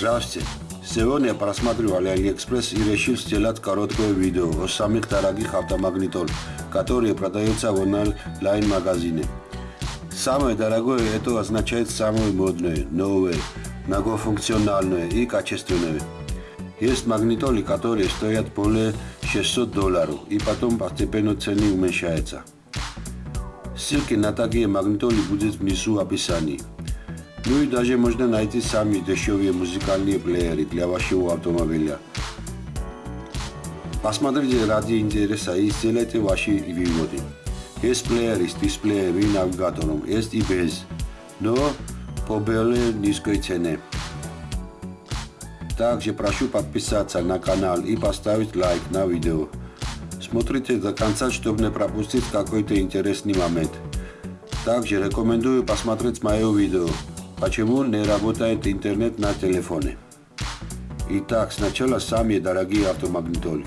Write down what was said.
Здравствуйте. Сегодня я просматривал AliExpress и решил сделать короткое видео о самых дорогих автомагнитол, которые продаются в онлайн-магазине. Самое дорогое это означает самое модное, новое, многофункциональное и качественное. Есть магнитолы, которые стоят более 600 долларов и потом постепенно цены уменьшаются. Ссылки на такие магнитолы будут внизу в описании. Ну и даже можно найти сами дешевые музыкальные плееры для вашего автомобиля. Посмотрите ради интереса и сделайте ваши выводы. Есть плееры с дисплеем и навигатором, есть и без, но по более низкой цене. Также прошу подписаться на канал и поставить лайк на видео. Смотрите до конца, чтобы не пропустить какой-то интересный момент. Также рекомендую посмотреть мое видео Почему не работает интернет на телефоне? Итак, сначала самые дорогие автомагнитолы.